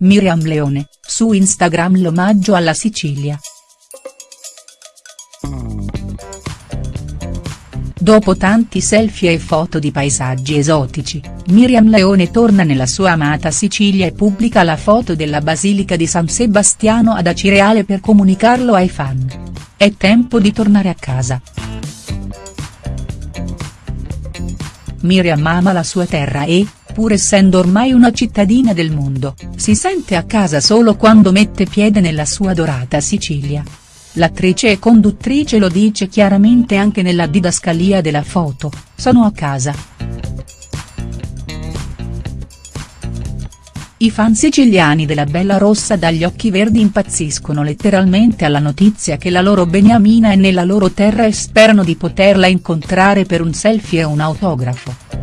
Miriam Leone, su Instagram l'omaggio alla Sicilia. Dopo tanti selfie e foto di paesaggi esotici, Miriam Leone torna nella sua amata Sicilia e pubblica la foto della Basilica di San Sebastiano ad Acireale per comunicarlo ai fan. È tempo di tornare a casa. Miriam ama la sua terra e, pur essendo ormai una cittadina del mondo, si sente a casa solo quando mette piede nella sua dorata Sicilia. L'attrice e conduttrice lo dice chiaramente anche nella didascalia della foto, sono a casa. I fan siciliani della Bella Rossa dagli occhi verdi impazziscono letteralmente alla notizia che la loro beniamina è nella loro terra e sperano di poterla incontrare per un selfie e un autografo.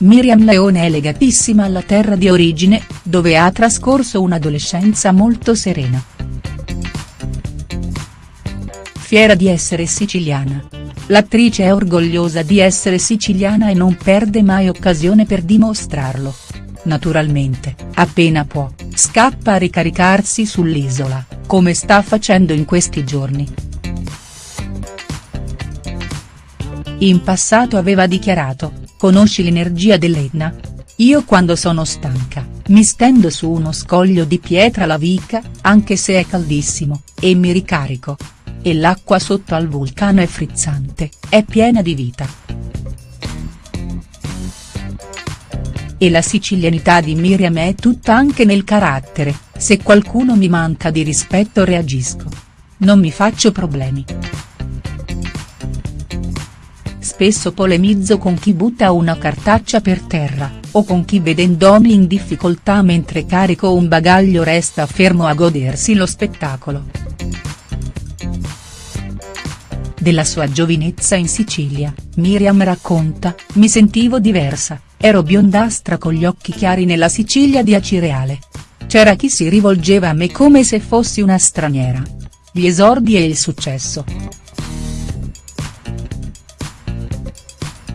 Miriam Leone è legatissima alla terra di origine, dove ha trascorso un'adolescenza molto serena. Fiera di essere siciliana. L'attrice è orgogliosa di essere siciliana e non perde mai occasione per dimostrarlo. Naturalmente, appena può, scappa a ricaricarsi sull'isola, come sta facendo in questi giorni. In passato aveva dichiarato, conosci l'energia dell'Etna? Io quando sono stanca, mi stendo su uno scoglio di pietra lavica, anche se è caldissimo, e mi ricarico, e l'acqua sotto al vulcano è frizzante, è piena di vita. E la sicilianità di Miriam è tutta anche nel carattere, se qualcuno mi manca di rispetto reagisco. Non mi faccio problemi. Spesso polemizzo con chi butta una cartaccia per terra, o con chi vedendomi in difficoltà mentre carico un bagaglio resta fermo a godersi lo spettacolo della sua giovinezza in Sicilia, Miriam racconta, mi sentivo diversa, ero biondastra con gli occhi chiari nella Sicilia di Acireale. C'era chi si rivolgeva a me come se fossi una straniera. Gli esordi e il successo.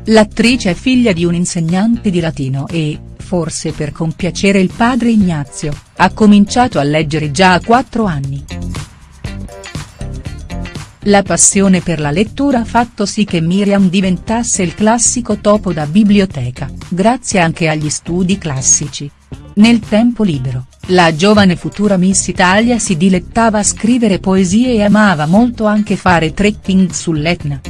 L'attrice è figlia di un insegnante di latino e, forse per compiacere il padre Ignazio, ha cominciato a leggere già a quattro anni. La passione per la lettura ha fatto sì che Miriam diventasse il classico topo da biblioteca, grazie anche agli studi classici. Nel tempo libero, la giovane futura Miss Italia si dilettava a scrivere poesie e amava molto anche fare trekking sull'Etna.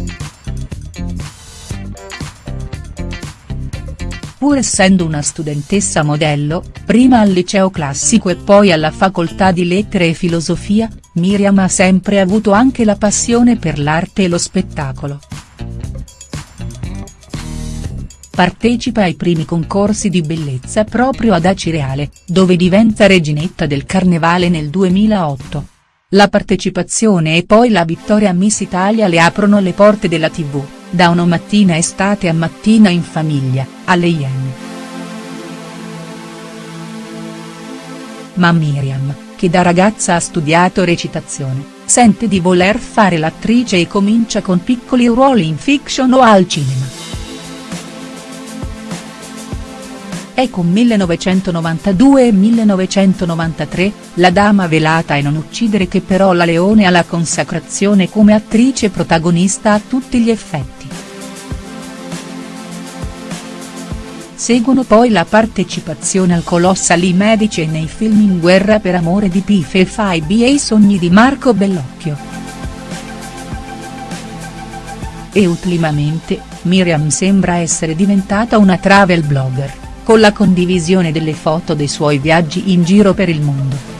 Pur essendo una studentessa modello, prima al liceo classico e poi alla facoltà di lettere e filosofia, Miriam ha sempre avuto anche la passione per l'arte e lo spettacolo. Partecipa ai primi concorsi di bellezza proprio ad Acireale, dove diventa reginetta del Carnevale nel 2008. La partecipazione e poi la vittoria Miss Italia le aprono le porte della tv, da una mattina estate a mattina in famiglia, alle Iene. Ma Miriam, che da ragazza ha studiato recitazione, sente di voler fare l'attrice e comincia con piccoli ruoli in fiction o al cinema. È con 1992 e 1993, La dama velata e non uccidere che però la Leone ha la consacrazione come attrice protagonista a tutti gli effetti. Seguono poi la partecipazione al Colossali Medici nei film In guerra per amore di Pife e Faibi e i sogni di Marco Bellocchio. E ultimamente, Miriam sembra essere diventata una travel blogger, con la condivisione delle foto dei suoi viaggi in giro per il mondo.